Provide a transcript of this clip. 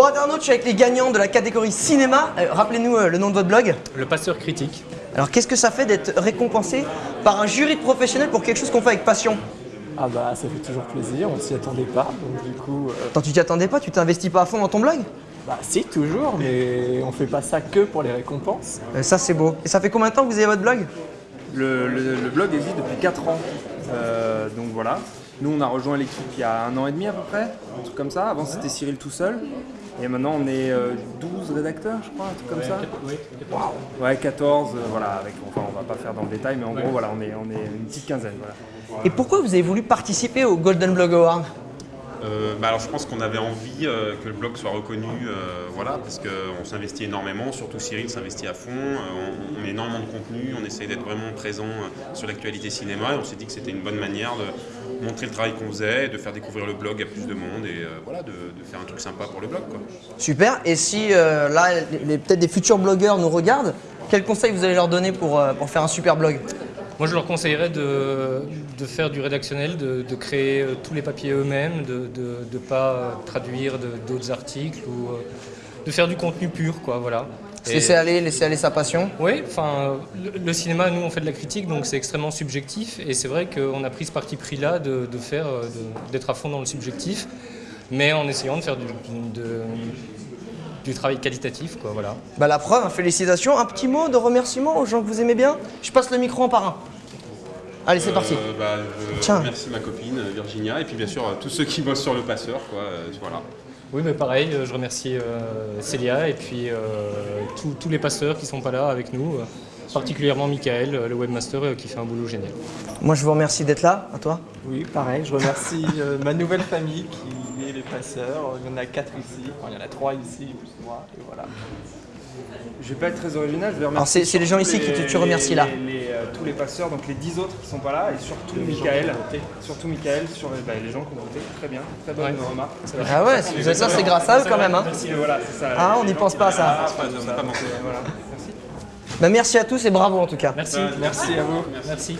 Bon internaute, je suis avec les gagnants de la catégorie cinéma. Euh, Rappelez-nous euh, le nom de votre blog. Le passeur critique. Alors qu'est-ce que ça fait d'être récompensé par un jury de professionnels pour quelque chose qu'on fait avec passion? Ah bah ça fait toujours plaisir, on s'y attendait pas, donc du coup... euh, Attends, tu t'y attendais pas? Tu t'investis pas à fond dans ton blog? Bah si toujours, mais on fait pas ça que pour les récompenses. Euh, Ça c'est beau. Et ça fait combien de temps que vous avez votre blog? Le, le- le blog existe depuis 4 ans. Euh, donc voilà. Nous, on a rejoint l'équipe il y a un an et demi à peu près, un truc comme ça. Avant, c'était Cyril tout seul. Et maintenant, on est euh, 12 rédacteurs, je crois, un truc comme ça. Ouais, 14, euh, voilà. Avec, enfin, on va pas faire dans le détail, mais en gros, voilà, on est, on est une petite quinzaine. Voilà. Et pourquoi vous avez voulu participer au Golden Blog Award? Euh, bah alors je pense qu'on avait envie euh, que le blog soit reconnu, euh, voilà, parce qu'on s'investit énormément, surtout Cyril s'investit à fond, euh, on, on met énormément de contenu, on essaye d'être vraiment présent euh, sur l'actualité cinéma et on s'est dit que c'était une bonne manière de montrer le travail qu'on faisait, de faire découvrir le blog à plus de monde et euh, voilà, de, de faire un truc sympa pour le blog. Quoi. Super. Et si euh, là, peut-être des futurs blogueurs nous regardent, quels conseils vous allez leur donner pour, euh, pour faire un super blog? Moi, je leur conseillerais de, de faire du rédactionnel, de, de créer tous les papiers eux-mêmes, de ne pas traduire d'autres articles ou euh, de faire du contenu pur, quoi, voilà. Laisser aller, laisser aller sa passion Oui, enfin, le, le cinéma, nous, on fait de la critique, donc c'est extrêmement subjectif. Et c'est vrai qu'on a pris ce parti pris-là de, de faire, euh, de- d'être à fond dans le subjectif, mais en essayant de faire du, de- du travail qualitatif, quoi, voilà. Bah la preuve, félicitations. Un petit mot de remerciement aux gens que vous aimez bien Je passe le micro en par un. Allez, c'est parti. Euh, bah, je Tiens. remercie ma copine Virginia et puis bien sûr tous ceux qui bossent sur le passeur. Quoi, euh, voilà. Oui, mais pareil, euh, je remercie euh, Célia et puis euh, tous- tous les passeurs qui sont pas là avec nous, euh, particulièrement Michael, le webmaster, qui fait un boulot génial. Moi, je vous remercie d'être là. À toi. Oui, pareil, je remercie euh, ma nouvelle famille qui est les passeurs. Il y en a quatre ici, enfin il y en a trois ici, plus moi, et voilà. Je vais pas être très original, je vais remercier. Alors, c'est- c'est les gens ici qui te- tu remercies, là. les- les, euh, tous les passeurs, donc les 10 autres qui sont pas là, et surtout Michael. Surtout Michael, sur les, bah, les gens qui ont voté. Très bien, très bonne Ouais. remarque. Ah ouais, c'est- ça c'est grâce à eux quand même. Hein. Merci, voilà, c'est ça. Ah, on n'y pense pas à ça. Ah, on n'a pas manqué, voilà. Merci. Bah, merci à tous et bravo en tout cas. Merci. Merci à vous. Merci.